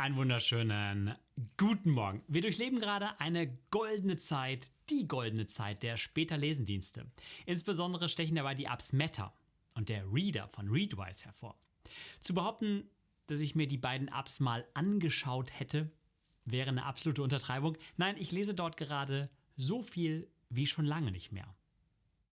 Einen wunderschönen guten Morgen. Wir durchleben gerade eine goldene Zeit, die goldene Zeit der später Lesendienste. Insbesondere stechen dabei die Apps Meta und der Reader von Readwise hervor. Zu behaupten, dass ich mir die beiden Apps mal angeschaut hätte, wäre eine absolute Untertreibung. Nein, ich lese dort gerade so viel wie schon lange nicht mehr.